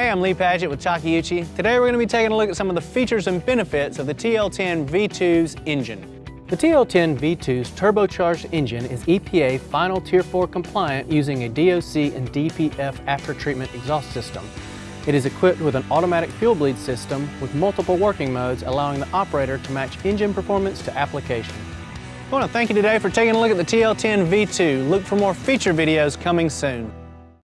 Hey, I'm Lee Paget with Takeuchi. Today we're going to be taking a look at some of the features and benefits of the TL10 V2's engine. The TL10 V2's turbocharged engine is EPA Final Tier 4 compliant using a DOC and DPF after-treatment exhaust system. It is equipped with an automatic fuel bleed system with multiple working modes allowing the operator to match engine performance to application. I want to thank you today for taking a look at the TL10 V2. Look for more feature videos coming soon.